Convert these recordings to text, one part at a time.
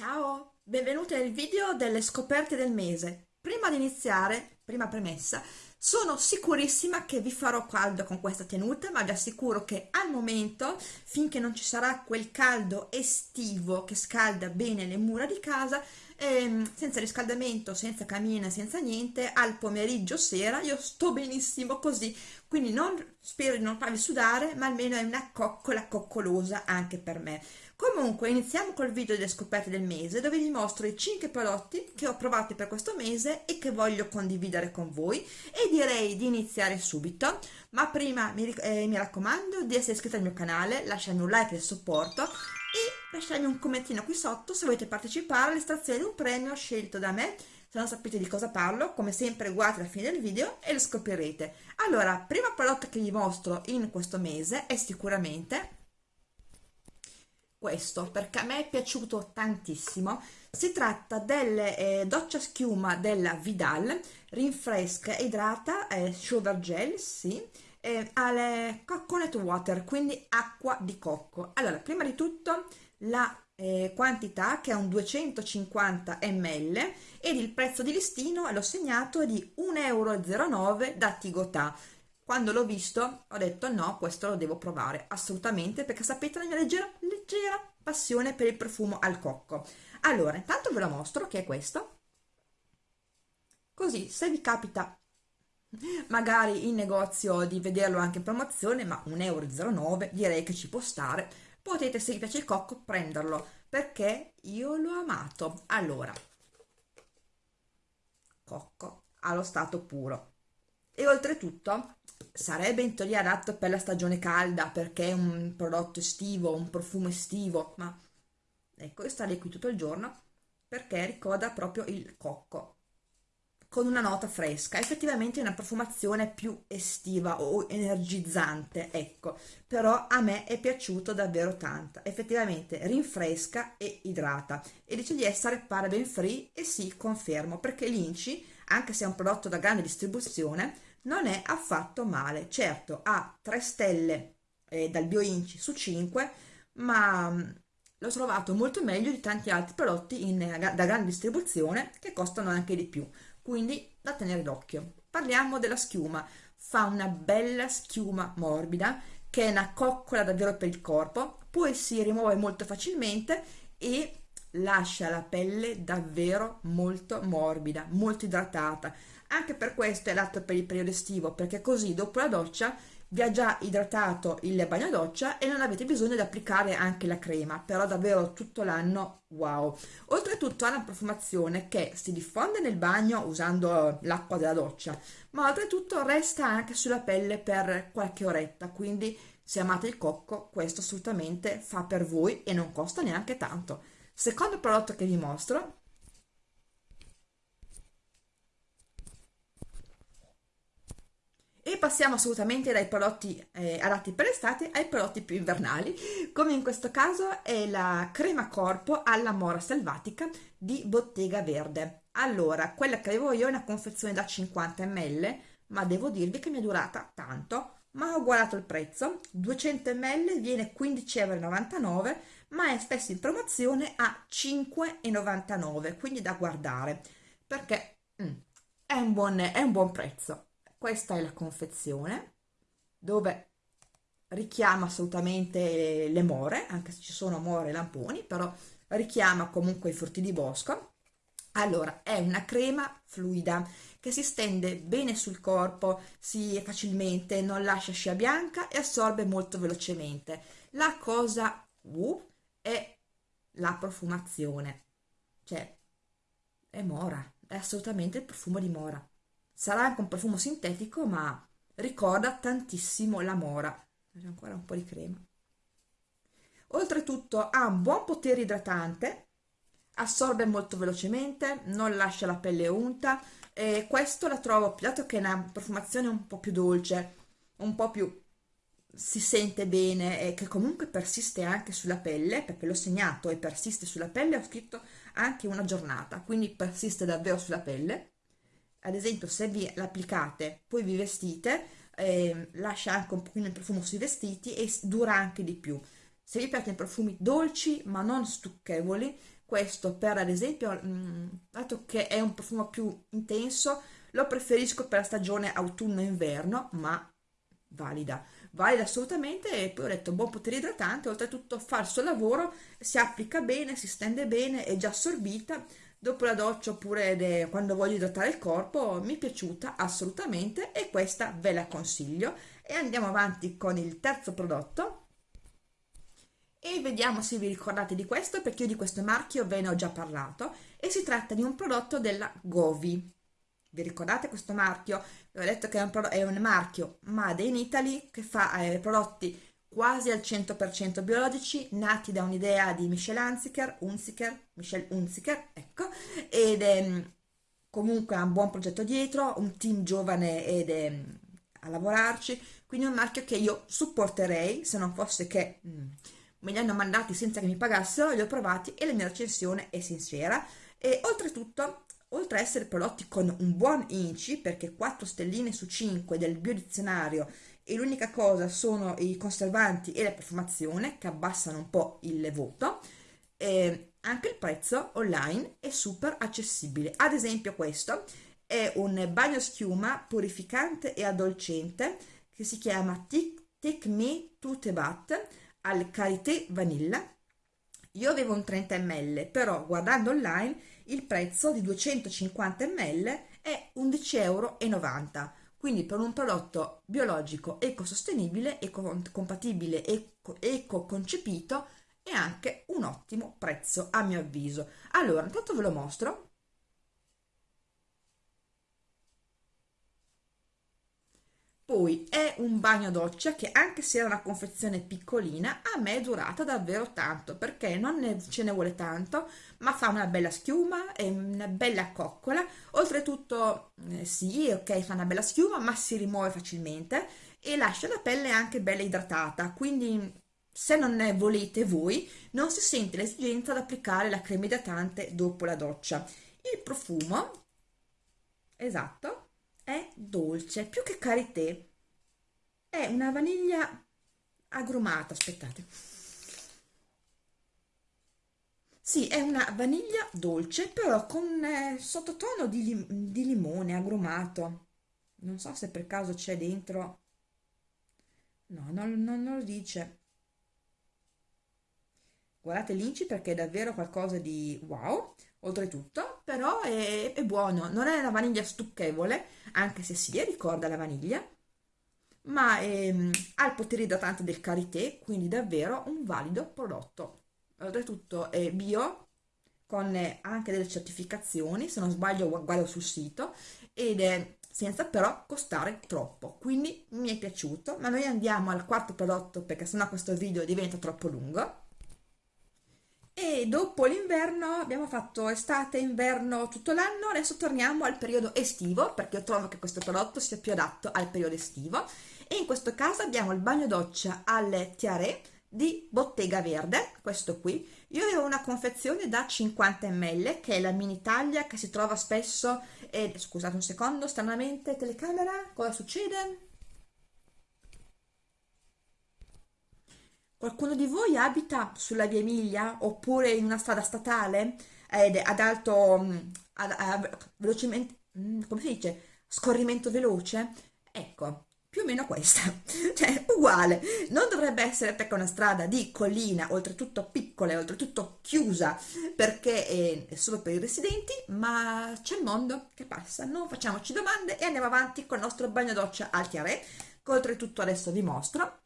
Ciao, benvenuti nel video delle scoperte del mese. Prima di iniziare, prima premessa, sono sicurissima che vi farò caldo con questa tenuta, ma vi assicuro che al momento, finché non ci sarà quel caldo estivo che scalda bene le mura di casa, ehm, senza riscaldamento, senza camina, senza niente, al pomeriggio sera io sto benissimo così, quindi non spero di non farvi sudare, ma almeno è una coccola coccolosa anche per me. Comunque iniziamo col video delle scoperte del mese dove vi mostro i 5 prodotti che ho provato per questo mese e che voglio condividere con voi e direi di iniziare subito ma prima mi, eh, mi raccomando di essere iscritto al mio canale, lasciarmi un like del supporto e lasciarmi un commentino qui sotto se volete partecipare all'estrazione di un premio scelto da me se non sapete di cosa parlo, come sempre guardate la fine del video e lo scoprirete. Allora, primo prodotto che vi mostro in questo mese è sicuramente questo perché a me è piaciuto tantissimo. Si tratta delle eh, doccia schiuma della Vidal rinfresca idrata eh, shower gel sì eh, alle coconut water quindi acqua di cocco. Allora prima di tutto la eh, quantità che è un 250 ml ed il prezzo di listino l'ho segnato di 1,09 euro da Tigotà quando l'ho visto ho detto no, questo lo devo provare assolutamente perché sapete la mia leggera, leggera passione per il profumo al cocco. Allora, intanto ve lo mostro che è questo. Così, se vi capita magari in negozio di vederlo anche in promozione, ma 1,09 euro direi che ci può stare, potete se vi piace il cocco prenderlo perché io l'ho amato. Allora, cocco allo stato puro e oltretutto sarebbe in teoria adatto per la stagione calda perché è un prodotto estivo, un profumo estivo, ma ecco io starei qui tutto il giorno perché ricorda proprio il cocco con una nota fresca, effettivamente è una profumazione più estiva o energizzante, ecco, però a me è piaciuto davvero tanto, effettivamente rinfresca e idrata. E dice di essere paraben free e sì, confermo, perché l'Inci, anche se è un prodotto da grande distribuzione, non è affatto male. Certo ha 3 stelle eh, dal BioInci su 5 ma mm, l'ho trovato molto meglio di tanti altri prodotti in, da grande distribuzione che costano anche di più. Quindi da tenere d'occhio. Parliamo della schiuma. Fa una bella schiuma morbida che è una coccola davvero per il corpo poi si rimuove molto facilmente e lascia la pelle davvero molto morbida molto idratata anche per questo è adatto per il periodo estivo, perché così dopo la doccia vi ha già idratato il bagno doccia e non avete bisogno di applicare anche la crema, però davvero tutto l'anno wow. Oltretutto ha una profumazione che si diffonde nel bagno usando l'acqua della doccia, ma oltretutto resta anche sulla pelle per qualche oretta, quindi se amate il cocco questo assolutamente fa per voi e non costa neanche tanto. Secondo prodotto che vi mostro passiamo assolutamente dai prodotti eh, adatti per l'estate ai prodotti più invernali come in questo caso è la crema corpo alla mora selvatica di Bottega Verde. Allora quella che avevo io è una confezione da 50 ml ma devo dirvi che mi è durata tanto ma ho guardato il prezzo. 200 ml viene 15,99 euro ma è spesso in promozione a 5,99 quindi da guardare perché mm, è, un buon, è un buon prezzo questa è la confezione dove richiama assolutamente le more anche se ci sono more e lamponi però richiama comunque i frutti di bosco. Allora è una crema fluida che si stende bene sul corpo si facilmente non lascia scia bianca e assorbe molto velocemente. La cosa uh, è la profumazione cioè è mora è assolutamente il profumo di mora sarà anche un profumo sintetico ma ricorda tantissimo la mora. C'è ancora un po' di crema. Oltretutto ha un buon potere idratante assorbe molto velocemente non lascia la pelle unta e questo la trovo dato che è una profumazione un po' più dolce un po' più si sente bene e che comunque persiste anche sulla pelle perché l'ho segnato e persiste sulla pelle ho scritto anche una giornata quindi persiste davvero sulla pelle ad esempio se vi l'applicate poi vi vestite eh, lascia anche un pochino il profumo sui vestiti e dura anche di più. Se vi piacciono i profumi dolci ma non stucchevoli questo per ad esempio, mh, mm, dato che è un profumo più intenso, lo preferisco per la stagione autunno-inverno, ma valida, valida assolutamente e poi ho detto buon potere idratante, oltretutto fa il suo lavoro, si applica bene, si stende bene, è già assorbita, dopo la doccia oppure quando voglio idratare il corpo, mi è piaciuta assolutamente e questa ve la consiglio. E andiamo avanti con il terzo prodotto. E vediamo se vi ricordate di questo perché io di questo marchio ve ne ho già parlato. E si tratta di un prodotto della Govi. Vi ricordate questo marchio? vi ho detto che è un, è un marchio Made in Italy che fa eh, prodotti quasi al 100% biologici nati da un'idea di Michel Hunziker, Hunziker, Michel Hunziker ecco ed è comunque ha un buon progetto dietro un team giovane ed è a lavorarci quindi è un marchio che io supporterei se non fosse che mh, me li hanno mandati senza che mi pagassero, li ho provati e la mia recensione è sincera. E oltretutto oltre a essere prodotti con un buon INCI perché 4 stelline su 5 del biodizionario e l'unica cosa sono i conservanti e la profumazione che abbassano un po' il voto eh, anche il prezzo online è super accessibile. Ad esempio questo è un bagno schiuma purificante e addolcente che si chiama Take Me to the Bath al karité vanilla. Io avevo un 30 ml però guardando online il prezzo di 250 ml è 11,90 euro quindi per un prodotto biologico ecosostenibile ecocompatibile eco, eco concepito è anche un ottimo prezzo a mio avviso. Allora intanto ve lo mostro Poi è un bagno doccia che anche se era una confezione piccolina a me è durata davvero tanto perché non ne, ce ne vuole tanto ma fa una bella schiuma e una bella coccola. Oltretutto eh, sì ok fa una bella schiuma ma si rimuove facilmente e lascia la pelle anche bella idratata. Quindi se non ne volete voi non si sente l'esigenza di applicare la crema idratante dopo la doccia. Il profumo esatto è dolce, più che karité. È una vaniglia agrumata, aspettate. Sì, è una vaniglia dolce, però con eh, sottotono di, lim di limone agrumato. Non so se per caso c'è dentro... No, non, non, non lo dice. Guardate l'inci perché è davvero qualcosa di wow oltretutto, però è, è, buono, non è una vaniglia stucchevole, anche se si ricorda la vaniglia, ma è, ehm, ha il potere idratante del karité, quindi davvero un valido prodotto. Oltretutto è bio, con anche delle certificazioni, se non sbaglio guardo sul sito, ed è senza però costare troppo, quindi mi è piaciuto, ma noi andiamo al quarto prodotto perché sennò questo video diventa troppo lungo e dopo l'inverno abbiamo fatto estate, inverno, tutto l'anno, adesso torniamo al periodo estivo perché io trovo che questo prodotto sia più adatto al periodo estivo e in questo caso abbiamo il bagno doccia al tiare di Bottega Verde, questo qui. Io avevo una confezione da 50 ml che è la mini taglia che si trova spesso, e, scusate un secondo, stranamente telecamera, cosa succede? Qualcuno di voi abita sulla via Emilia oppure in una strada statale ed ad alto, mm, ad, ad, velocemente, mm, come si dice, scorrimento veloce? Ecco, più o meno questa, cioè uguale, non dovrebbe essere perché è una strada di collina, oltretutto piccola e oltretutto chiusa perché è solo per i residenti, ma c'è il mondo che passa, non facciamoci domande e andiamo avanti con il nostro bagno doccia al chiaré, che oltretutto adesso vi mostro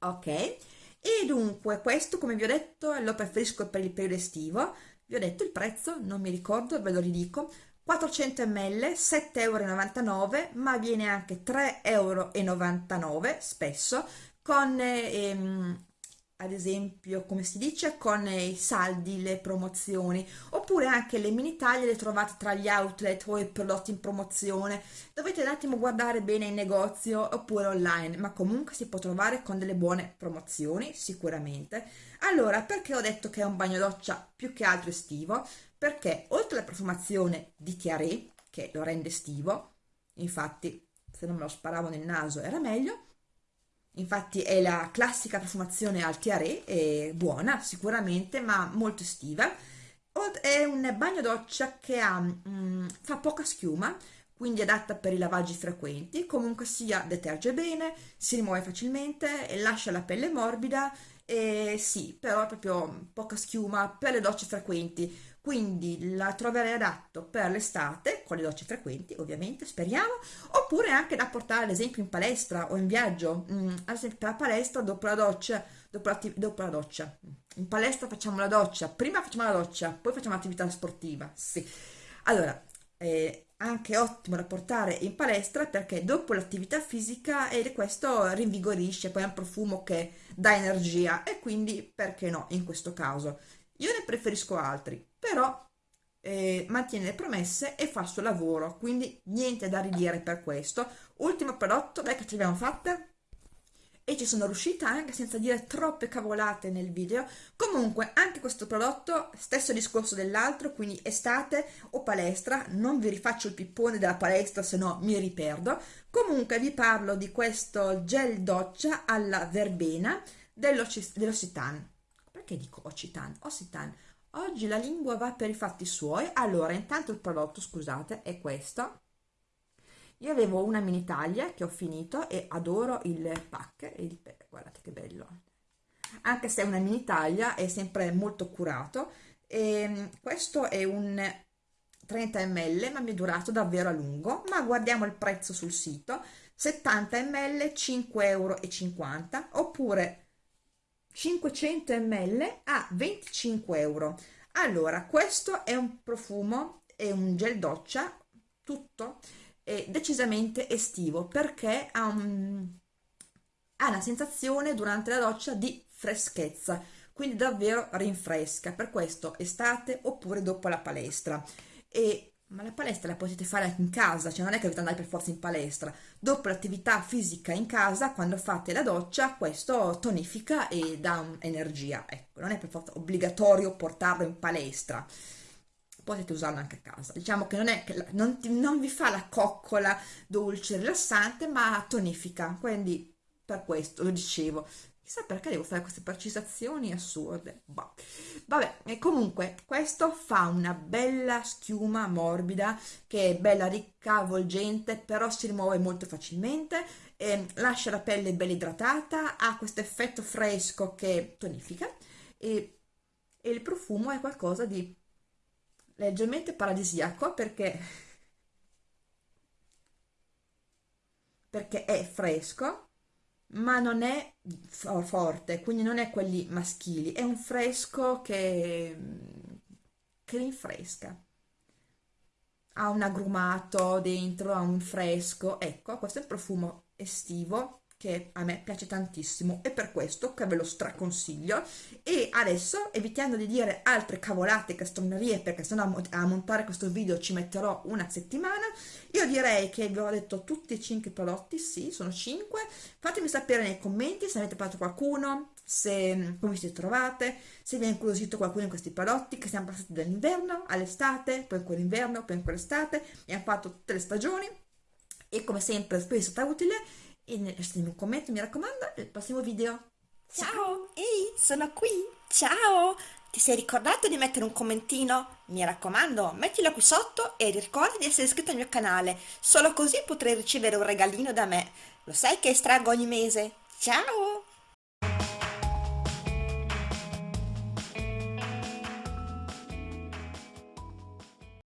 ok? E dunque questo come vi ho detto lo preferisco per il periodo estivo, vi ho detto il prezzo, non mi ricordo, ve lo ridico, 400 ml 7,99 euro ma viene anche 3,99 euro spesso con ehm, ad esempio come si dice con i saldi le promozioni oppure anche le mini taglie le trovate tra gli outlet o i prodotti in promozione dovete un attimo guardare bene in negozio oppure online ma comunque si può trovare con delle buone promozioni sicuramente. Allora perché ho detto che è un bagno doccia più che altro estivo? Perché oltre alla profumazione di Tiare che lo rende estivo infatti se non me lo sparavo nel naso era meglio infatti è la classica profumazione Altiare, è buona sicuramente, ma molto estiva. È un bagno doccia che ha, mm, fa poca schiuma, quindi adatta per i lavaggi frequenti, comunque sia deterge bene, si rimuove facilmente, lascia la pelle morbida. E sì, però è proprio poca schiuma per le docce frequenti, quindi la troverei adatto per l'estate, con le docce frequenti ovviamente, speriamo, oppure anche da portare ad esempio in palestra o in viaggio, mm, ad esempio per la palestra dopo la doccia, dopo dopo la doccia, in palestra facciamo la doccia, prima facciamo la doccia, poi facciamo l'attività sportiva, sì. Allora, eh, anche ottimo da portare in palestra perché dopo l'attività fisica e questo rinvigorisce, poi è un profumo che dà energia e quindi perché no in questo caso. Io ne preferisco altri, però eh, mantiene le promesse e fa il suo lavoro, quindi niente da ridire per questo. Ultimo prodotto, dai che ce l'abbiamo fatta e ci sono riuscita anche senza dire troppe cavolate nel video. Comunque anche questo prodotto, stesso discorso dell'altro, quindi estate o palestra, non vi rifaccio il pippone della palestra se no mi riperdo. Comunque vi parlo di questo gel doccia alla verbena dell'Occitane perché dico Occitan? Occitan. Oggi la lingua va per i fatti suoi. Allora, intanto il prodotto, scusate, è questo. Io avevo una mini taglia che ho finito e adoro il pack. Il, guardate che bello. Anche se è una mini taglia, è sempre molto curato. E ehm, questo è un 30 ml, ma mi è durato davvero a lungo. Ma guardiamo il prezzo sul sito. 70 ml 5,50 euro oppure 500 ml a 25 euro. Allora questo è un profumo è un gel doccia tutto decisamente estivo perché ha, un, ha una sensazione durante la doccia di freschezza quindi davvero rinfresca. Per questo estate oppure dopo la palestra. E ma la palestra la potete fare anche in casa, cioè non è che dovete andare per forza in palestra. Dopo l'attività fisica in casa, quando fate la doccia, questo tonifica e dà energia. Ecco, non è per forza obbligatorio portarlo in palestra. Potete usarlo anche a casa. Diciamo che non, è che non, non vi fa la coccola dolce, rilassante, ma tonifica. Quindi per questo lo dicevo. Chissà perché devo fare queste precisazioni assurde. Bah. Vabbè, e comunque questo fa una bella schiuma morbida che è bella ricca, avvolgente, però si rimuove molto facilmente, eh, lascia la pelle bella idratata, ha questo effetto fresco che tonifica e, e il profumo è qualcosa di leggermente paradisiaco perché perché è fresco ma non è forte, quindi non è quelli maschili, è un fresco che, che rinfresca. Ha un agrumato dentro, ha un fresco, ecco, questo è il profumo estivo che a me piace tantissimo e per questo che ve lo straconsiglio. E adesso evitando di dire altre cavolate castronerie perché sennò a montare questo video ci metterò una settimana io direi che vi ho detto tutti e cinque prodotti sì sono cinque. Fatemi sapere nei commenti se avete provato qualcuno se come vi siete trovate se vi è incuriosito qualcuno in questi prodotti che siamo passati dall'inverno all'estate poi ancora inverno poi ancora estate e hanno fatto tutte le stagioni. E come sempre spero sia stata utile e lasciatemi un commento, mi raccomando, nel prossimo video. Ciao, ehi, sono qui, ciao! Ti sei ricordato di mettere un commentino? Mi raccomando, mettilo qui sotto e ricorda di essere iscritto al mio canale, solo così potrai ricevere un regalino da me. Lo sai che estraggo ogni mese? Ciao!